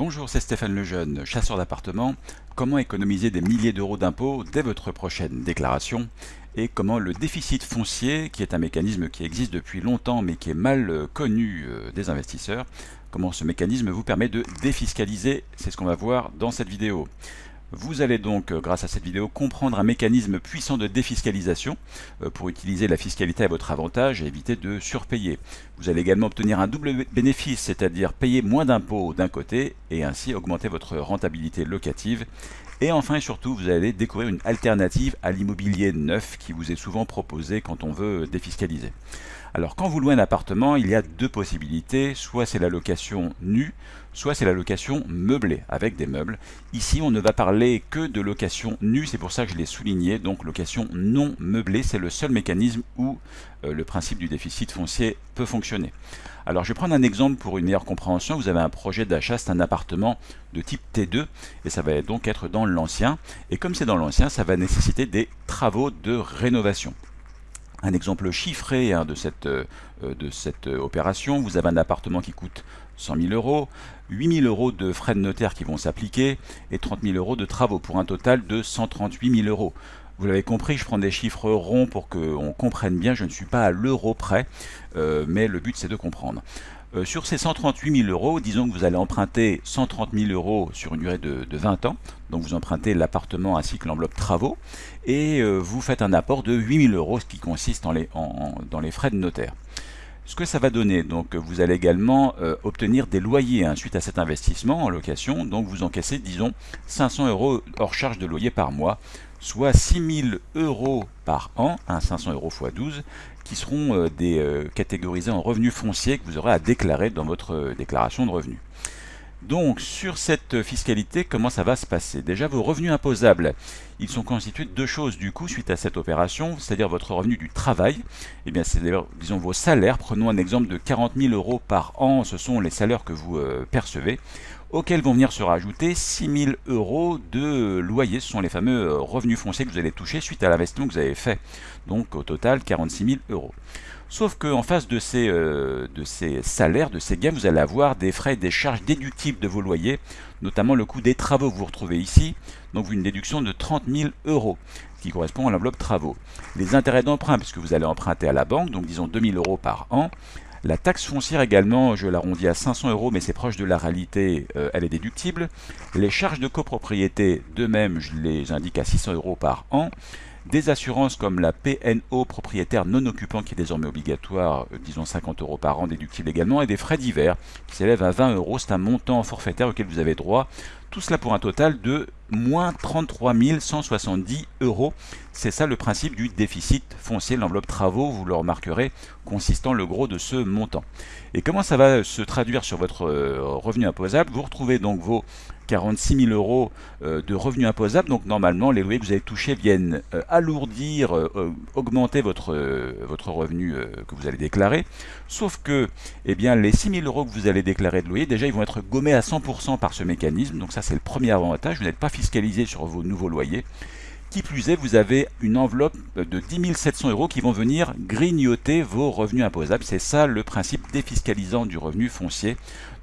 Bonjour, c'est Stéphane Lejeune, chasseur d'appartements. Comment économiser des milliers d'euros d'impôts dès votre prochaine déclaration et comment le déficit foncier, qui est un mécanisme qui existe depuis longtemps mais qui est mal connu euh, des investisseurs, comment ce mécanisme vous permet de défiscaliser, c'est ce qu'on va voir dans cette vidéo. Vous allez donc, euh, grâce à cette vidéo, comprendre un mécanisme puissant de défiscalisation euh, pour utiliser la fiscalité à votre avantage et éviter de surpayer. Vous allez également obtenir un double bénéfice, c'est-à-dire payer moins d'impôts d'un côté et ainsi augmenter votre rentabilité locative. Et enfin et surtout, vous allez découvrir une alternative à l'immobilier neuf qui vous est souvent proposé quand on veut défiscaliser. Alors quand vous louez un appartement, il y a deux possibilités, soit c'est la location nue, soit c'est la location meublée, avec des meubles. Ici, on ne va parler que de location nue, c'est pour ça que je l'ai souligné, donc location non meublée, c'est le seul mécanisme où euh, le principe du déficit foncier peut fonctionner. Alors je vais prendre un exemple pour une meilleure compréhension, vous avez un projet d'achat, c'est un appartement de type T2, et ça va donc être dans l'ancien, et comme c'est dans l'ancien, ça va nécessiter des travaux de rénovation un exemple chiffré hein, de cette, euh, euh, opération. Vous avez un appartement qui coûte 100 000 euros, 8 000 euros de frais de notaire qui vont s'appliquer et 30 000 euros de travaux pour un total de 138 000 euros. Vous l'avez compris, je prends des chiffres ronds pour qu'on comprenne bien, je ne suis pas à l'euro près, euh, mais le but c'est de comprendre. Euh, sur ces 138 000 euros, disons que vous allez emprunter 130 000 euros sur une durée de, 20 ans, donc vous empruntez l'appartement ainsi que l'enveloppe travaux, et euh, vous faites un apport de 8 000 euros, ce qui consiste dans les frais de notaire. Ce que ça va donner, donc vous allez également euh, obtenir des loyers hein, suite à cet investissement en location, donc vous encaissez disons 500 euros hors charge de loyer par mois, soit 6 000 euros par an, 500 euros x 12, qui seront euh, des, euh, catégorisés en revenus fonciers que vous aurez à déclarer dans votre euh, déclaration de revenus. Donc sur cette fiscalité, comment ça va se passer? Déjà vos revenus imposables, ils sont constitués de deux choses du coup suite à cette opération, c'est-à-dire votre revenu du travail, et eh bien c'est disons vos salaires, prenons un exemple de 40 000 euros par an, ce sont les salaires que vous percevez, auxquels vont venir se rajouter 6 000 euros de loyer. Ce sont les fameux euh, revenus fonciers que vous allez toucher suite à l'investissement que vous avez fait. Donc au total 46 000 euros. Sauf qu'en face de ces, euh, de ces salaires, de ces gains, vous allez avoir des frais et des charges déductibles de vos loyers, notamment le coût des travaux que vous retrouvez ici, donc une déduction de 30 000 euros, qui correspond à l'enveloppe travaux. Les intérêts d'emprunt, puisque vous allez emprunter à la banque, donc disons 2 000 euros par an, la taxe foncière également, je l'arrondis à 500 euros, mais c'est proche de la réalité, euh, elle est déductible. Les charges de copropriété, de même, je les indique à 600 euros par an. Des assurances comme la PNO propriétaire non occupant qui est désormais obligatoire, euh, disons 50 euros par an, déductible également, et des frais divers qui s'élèvent à 20 euros. C'est un montant forfaitaire auquel vous avez droit. Tout cela pour un total de moins 33 170 euros. C'est ça le principe du déficit foncier. L'enveloppe travaux, vous le remarquerez, consistant le gros de ce montant. Et comment ça va se traduire sur votre euh, revenu imposable? Vous retrouvez donc vos 46 000 euros euh, de revenus imposables. Donc normalement, les loyers que vous avez touchés viennent euh, alourdir, augmenter votre, votre revenu que vous allez déclarer. Sauf que eh bien, les 6 000 euros que vous allez déclarer de loyer, déjà, ils vont être gommés à 100% par ce mécanisme. Donc ça, c'est le premier avantage. Vous n'êtes pas fiscalisé sur vos nouveaux loyers. Qui plus est, vous avez une enveloppe de 10 700 euros qui vont venir grignoter vos revenus imposables. C'est ça le principe défiscalisant du revenu foncier.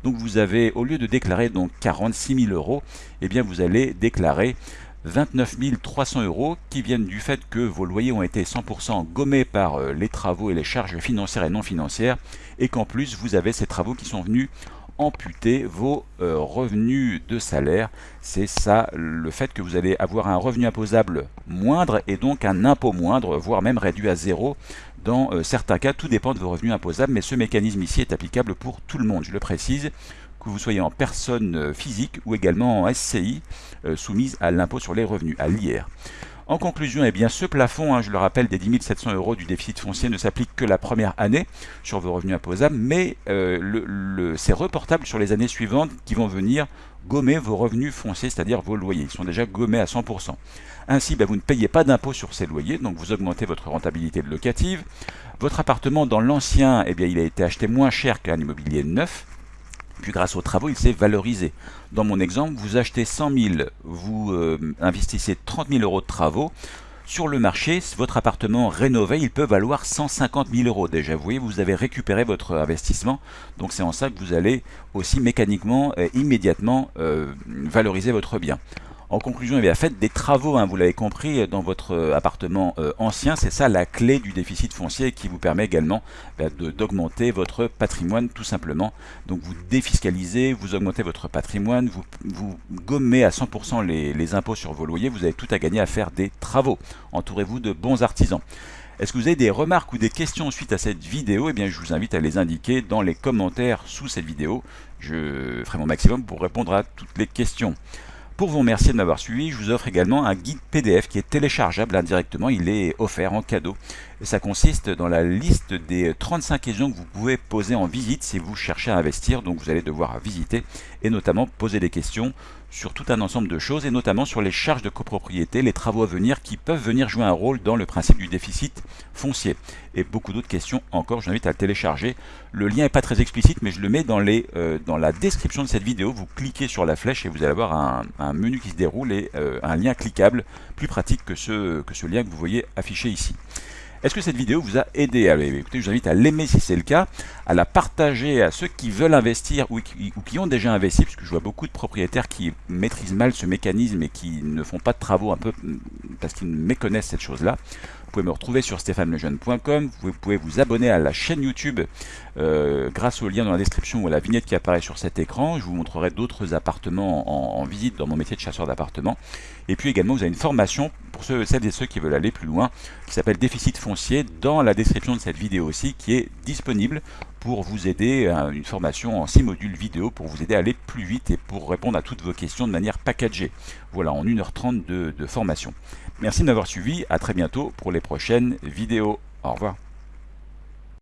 Donc vous avez, au lieu de déclarer donc 46 000 euros, eh bien vous allez déclarer 29 300 euros qui viennent du fait que vos loyers ont été 100% gommés par euh, les travaux et les charges financières et non financières et qu'en plus vous avez ces travaux qui sont venus amputer vos euh, revenus de salaire. C'est ça le fait que vous allez avoir un revenu imposable moindre et donc un impôt moindre, voire même réduit à zéro. Dans euh, certains cas, tout dépend de vos revenus imposables, mais ce mécanisme ici est applicable pour tout le monde. Je le précise, que vous soyez en personne euh, physique ou également en SCI soumise à l'impôt sur les revenus, à l'IR. En conclusion, eh ce plafond, hein, je le rappelle, des 10 700 euros du déficit foncier ne s'applique que la première année sur vos revenus imposables, mais euh, c'est reportable sur les années suivantes qui vont venir gommer vos revenus fonciers, c'est-à-dire vos loyers. Ils sont déjà gommés à 100%. Ainsi, ben, vous ne payez pas d'impôt sur ces loyers, donc vous augmentez votre rentabilité locative. Votre appartement dans l'ancien, eh il a été acheté moins cher qu'un immobilier neuf. Puis grâce aux travaux, il s'est valorisé. Dans mon exemple, vous achetez 100 000, vous euh, investissez 30 000 euros de travaux, Sur le marché, votre appartement rénové, il peut valoir 150 000 euros déjà. Vous voyez, vous avez récupéré votre investissement. Donc c'est en ça que vous allez aussi mécaniquement, et immédiatement euh, valoriser votre bien. En conclusion, faites des travaux, hein, vous l'avez compris, dans votre euh, appartement euh, ancien. C'est ça la clé du déficit foncier qui vous permet également bah, d'augmenter votre patrimoine tout simplement. Donc vous défiscalisez, vous augmentez votre patrimoine, vous, vous gommez à 100% les, les impôts sur vos loyers. Vous avez tout à gagner à faire des travaux. Entourez-vous de bons artisans. Est-ce que vous avez des remarques ou des questions suite à cette vidéo? Eh bien, je vous invite à les indiquer dans les commentaires sous cette vidéo. Je ferai mon maximum pour répondre à toutes les questions. Pour vous remercier de m'avoir suivi, je vous offre également un guide PDF qui est téléchargeable indirectement, il est offert en cadeau. Ça consiste dans la liste des 35 questions que vous pouvez poser en visite si vous cherchez à investir, donc vous allez devoir visiter et notamment poser des questions sur tout un ensemble de choses et notamment sur les charges de copropriété, les travaux à venir qui peuvent venir jouer un rôle dans le principe du déficit foncier. Et beaucoup d'autres questions encore, je vous à le télécharger. Le lien n'est pas très explicite mais je le mets euh, dans la description de cette vidéo. Vous cliquez sur la flèche et vous allez avoir un, menu qui se déroule et euh, un lien cliquable plus pratique que ce, que ce lien que vous voyez affiché ici. Est-ce que cette vidéo vous a aidé Écoutez, je vous invite à l'aimer si c'est le cas, à la partager à ceux qui veulent investir ou qui, ont déjà investi, puisque je vois beaucoup de propriétaires qui maîtrisent mal ce mécanisme et qui ne font pas de travaux un peu parce qu'ils méconnaissent cette chose-là. Vous pouvez me retrouver sur stéphanelejeune.com, vous pouvez vous abonner à la chaîne YouTube euh, grâce au lien dans la description ou à la vignette qui apparaît sur cet écran. Je vous montrerai d'autres appartements en, visite dans mon métier de chasseur d'appartements. Et puis également, vous avez une formation pour ceux, celles et ceux qui veulent aller plus loin qui s'appelle Déficit foncier dans la description de cette vidéo aussi qui est disponible pour vous aider à une formation en 6 modules vidéo pour vous aider à aller plus vite et pour répondre à toutes vos questions de manière packagée. Voilà, en 1h30 de, de formation. Merci de m'avoir suivi, à très bientôt pour les prochaines vidéos. Au revoir.